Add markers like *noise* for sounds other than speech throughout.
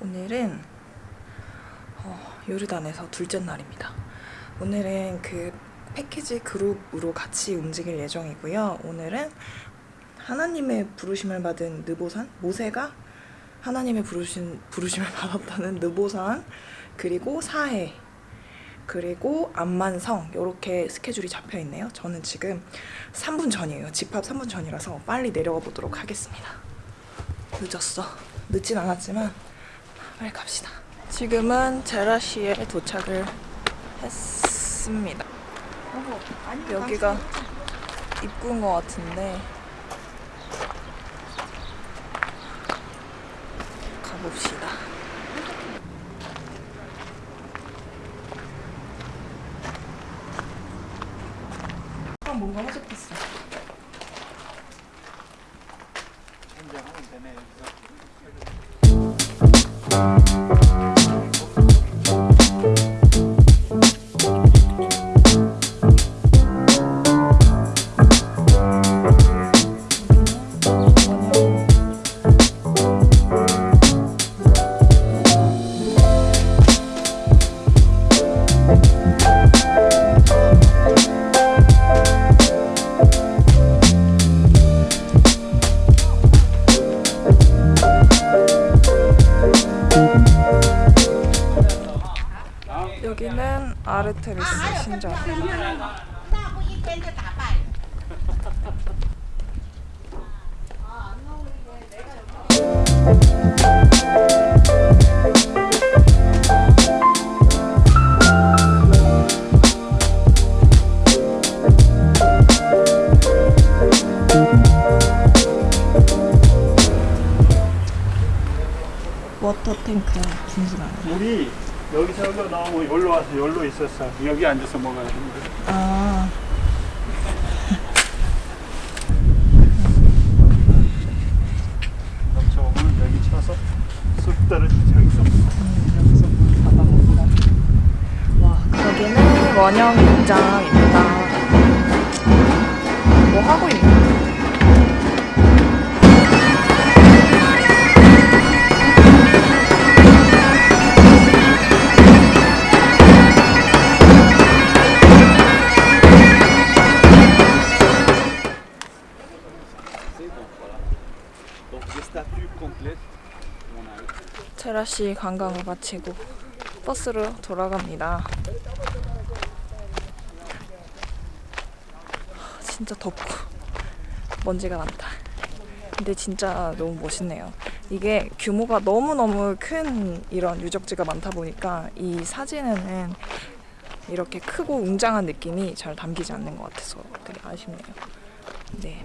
오늘은 어, 요르단에서 둘째 날입니다. 오늘은 그 패키지 그룹으로 같이 움직일 예정이고요. 오늘은 하나님의 부르심을 받은 느보산 모세가 하나님의 부르심, 부르심을 받았다는 느보산 그리고 사해 그리고 암만성 이렇게 스케줄이 잡혀 있네요. 저는 지금 3분 전이에요. 집합 3분 전이라서 빨리 내려가 보도록 하겠습니다. 늦었어. 늦진 않았지만 빨리 갑시다. 지금은 제라시에 도착을 했습니다. 여기가 입구인 것 같은데 가봅시다. 뭔가 허접했어. 이거 다 봐요. 워터탱크 분수랑 물이 여기서 나오면 여기로 와서 여기로 있었어. 여기 앉아서 먹어야 됩니다 아. 원형 공장입니다. 뭐 하고 있나? 체라시 관광을 마치고 버스로 돌아갑니다. 진짜 덥고 *laughs* 먼지가 많다. 근데 진짜 너무 멋있네요. 이게 규모가 너무너무 큰 이런 유적지가 많다 보니까 이 사진에는 이렇게 크고 웅장한 느낌이 잘 담기지 않는 것 같아서 되게 아쉽네요. 네.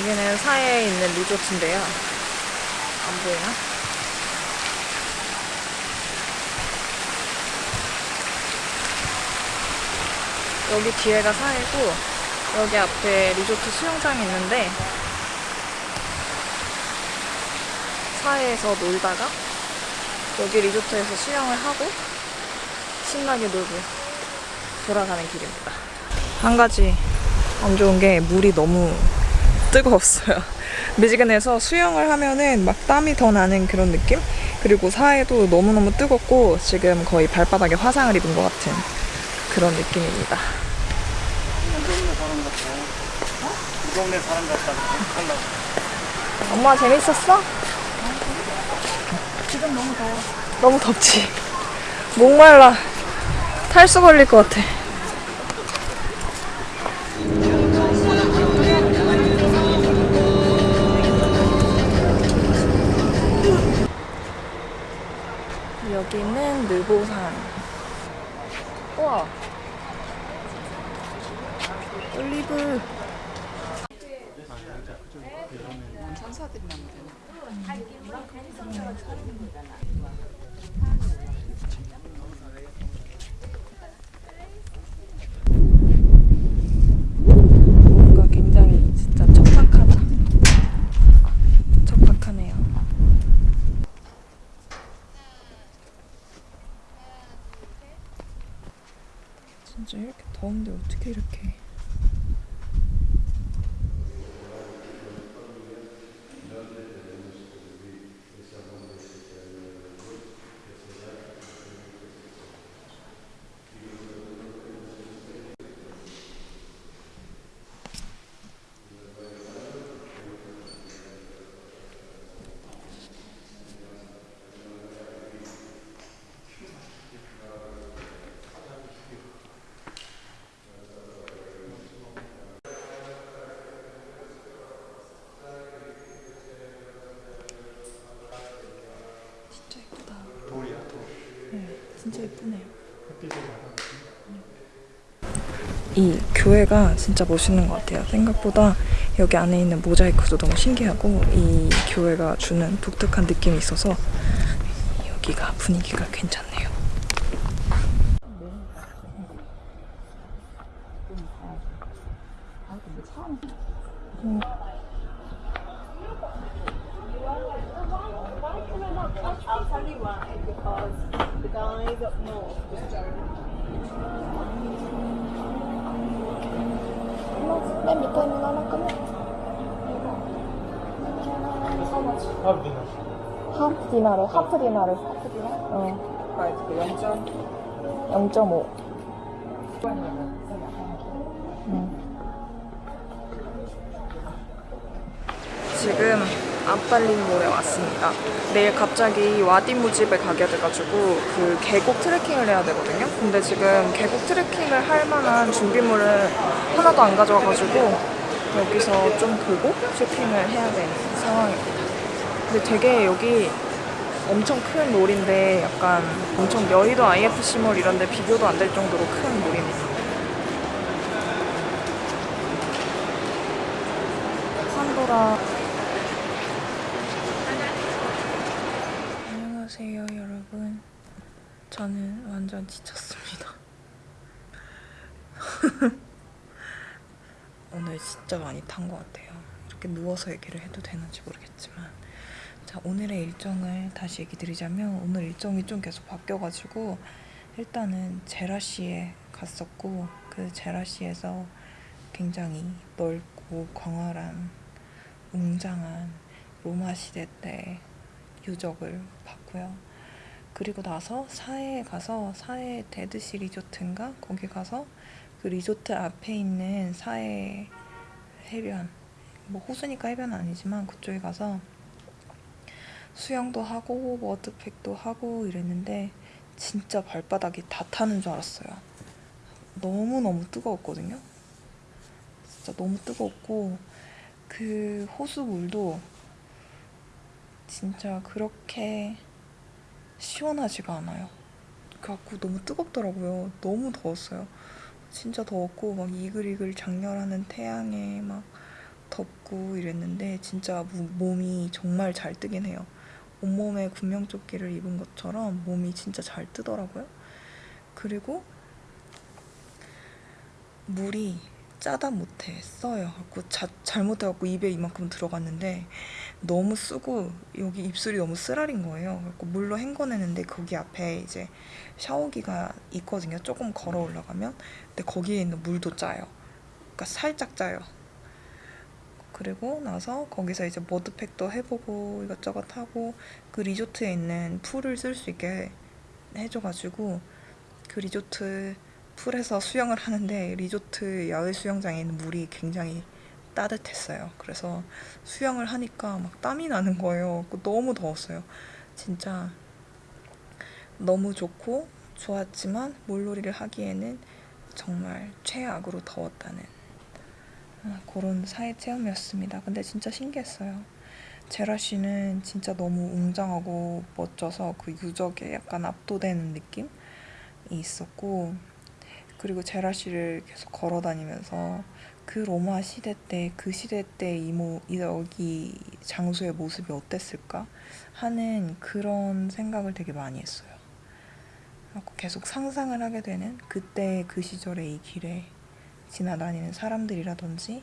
여기는 사해에 있는 리조트인데요. 보이나? 여기 뒤에가 사이고 여기 앞에 리조트 수영장이 있는데 사해에서 놀다가 여기 리조트에서 수영을 하고 신나게 놀고 돌아가는 길입니다. 한 가지 안 좋은 게 물이 너무 뜨거웠어요. 미지근해서 수영을 하면은 막 땀이 더 나는 그런 느낌? 그리고 사해도 너무너무 뜨겁고 지금 거의 발바닥에 화상을 입은 것 같은 그런 느낌입니다. 이 동네 사람 같다. 엄마 재밌었어? 지금 너무 더워. 너무 덥지. 목말라. 탈수 걸릴 것 같아. 느보산. 우와. 올리브. 뭔가 굉장히 진짜 척박하다. 척박하네요. 진짜 이렇게 더운데 어떻게 이렇게 진짜 예쁘다. 돌이야, 돌. 네, 진짜 예쁘네요. 햇빛을 받아. 이 교회가 진짜 멋있는 것 같아요. 생각보다 여기 안에 있는 모자이크도 너무 신기하고 이 교회가 주는 독특한 느낌이 있어서 여기가 분위기가 괜찮네요. I'll up north just 맨 밑에 있는 하나 끊어. 하루디나. 하프 디나르, 하프 디나르. 하프 디나? 어. 그 0.5. 음. 지금 앞달림몰에 왔습니다. 내일 갑자기 와디무집에 가게 돼가지고 그 계곡 트레킹을 해야 되거든요. 근데 지금 계곡 트레킹을 할 만한 준비물을 하나도 안 가져와가지고 여기서 좀 보고 쇼핑을 해야 되는 상황입니다. 근데 되게 여기 엄청 큰 몰인데 약간 엄청 여의도 IFC몰 이런 데 비교도 안 될 정도로 큰 몰입니다. 판도라 안녕하세요 여러분 저는 완전 지쳤습니다 *laughs* 오늘 진짜 많이 탄 것 같아요 이렇게 누워서 얘기를 해도 되는지 모르겠지만 자 오늘의 일정을 다시 얘기 드리자면 오늘 일정이 좀 계속 바뀌어가지고 일단은 제라시에 갔었고 그 제라시에서 굉장히 넓고 광활한 웅장한 로마 시대 때 유적을 봤고요. 그리고 나서 사해에 가서 사해 데드시 리조트인가 거기 가서 그 리조트 앞에 있는 사해 해변 뭐 호수니까 해변은 아니지만 그쪽에 가서 수영도 하고 워드팩도 하고 이랬는데 진짜 발바닥이 다 타는 줄 알았어요. 너무너무 뜨거웠거든요. 진짜 너무 뜨겁고 그 호수 물도 진짜 그렇게 시원하지가 않아요. 그래갖고 너무 뜨겁더라고요. 너무 더웠어요. 진짜 더웠고 막 이글이글 장렬하는 태양에 막 덥고 이랬는데 진짜 무- 몸이 정말 잘 뜨긴 해요. 온몸에 군명조끼를 입은 것처럼 몸이 진짜 잘 뜨더라고요. 그리고 물이 짜다 못해 써요. 갖고 자, 잘못해갖고 입에 이만큼 들어갔는데 너무 쓰고 여기 입술이 너무 쓰라린 거예요. 그래서 물로 헹궈내는데 거기 앞에 이제 샤워기가 있거든요. 조금 걸어 올라가면 근데 거기에 있는 물도 짜요. 그러니까 살짝 짜요. 그리고 나서 거기서 이제 머드팩도 해보고 이것저것 하고 그 리조트에 있는 풀을 쓸 수 있게 해줘가지고 그 리조트 풀에서 수영을 하는데 리조트 야외 수영장에 있는 물이 굉장히 따뜻했어요. 그래서 수영을 하니까 막 땀이 나는 거예요. 그 너무 더웠어요. 진짜 너무 좋고 좋았지만 물놀이를 하기에는 정말 최악으로 더웠다는 아, 그런 사회 체험이었습니다. 근데 진짜 신기했어요. 제라 씨는 진짜 너무 웅장하고 멋져서 그 유적에 약간 압도되는 느낌이 있었고 그리고 제라 씨를 계속 걸어 다니면서 그 로마 시대 때 그 시대 때 이모 여기 장소의 모습이 어땠을까 하는 그런 생각을 되게 많이 했어요. 계속 상상을 하게 되는 그때 그 시절의 이 길에 지나다니는 사람들이라든지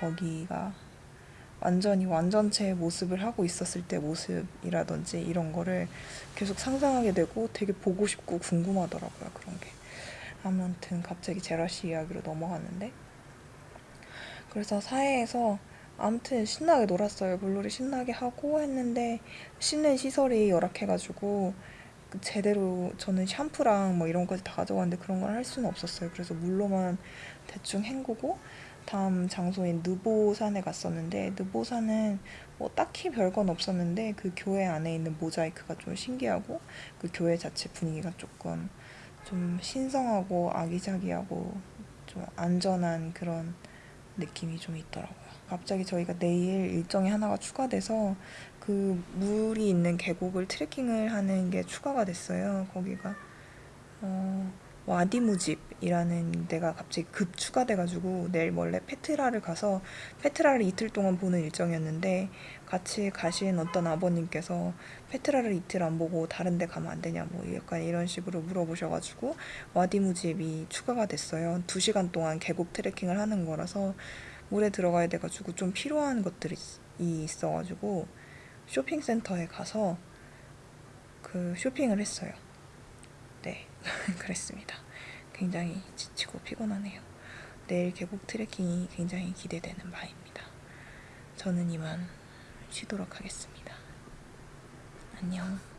거기가 완전히 완전체의 모습을 하고 있었을 때 모습이라든지 이런 거를 계속 상상하게 되고 되게 보고 싶고 궁금하더라고요 그런 게 아무튼 갑자기 제라 씨 이야기로 넘어갔는데. 그래서 사회에서 아무튼 신나게 놀았어요. 물놀이 신나게 하고 했는데 씻는 시설이 열악해가지고 그 제대로 저는 샴푸랑 뭐 이런 것까지 다 가져갔는데 그런 걸 할 수는 없었어요. 그래서 물로만 대충 헹구고 다음 장소인 느보산에 갔었는데 느보산은 뭐 딱히 별건 없었는데 그 교회 안에 있는 모자이크가 좀 신기하고 그 교회 자체 분위기가 조금 좀 신성하고 아기자기하고 좀 안전한 그런 느낌이 좀 있더라고요. 갑자기 저희가 내일 일정이 하나가 추가돼서 그 물이 있는 계곡을 트레킹을 하는 게 추가가 됐어요. 거기가 어, 와디무집이라는 데가 갑자기 급 추가돼가지고 내일 원래 페트라를 가서 페트라를 이틀 동안 보는 일정이었는데 같이 가신 어떤 아버님께서 페트라를 이틀 안 보고 다른 데 가면 안 되냐 뭐 약간 이런 식으로 물어보셔가지고 와디무집이 추가가 됐어요. 두 시간 동안 계곡 트레킹을 하는 거라서 물에 들어가야 돼가지고 좀 필요한 것들이 있어가지고 쇼핑센터에 가서 그 쇼핑을 했어요. 네, *laughs* 그랬습니다. 굉장히 지치고 피곤하네요. 내일 계곡 트레킹이 굉장히 기대되는 바입니다. 저는 이만 쉬도록 하겠습니다. 안녕.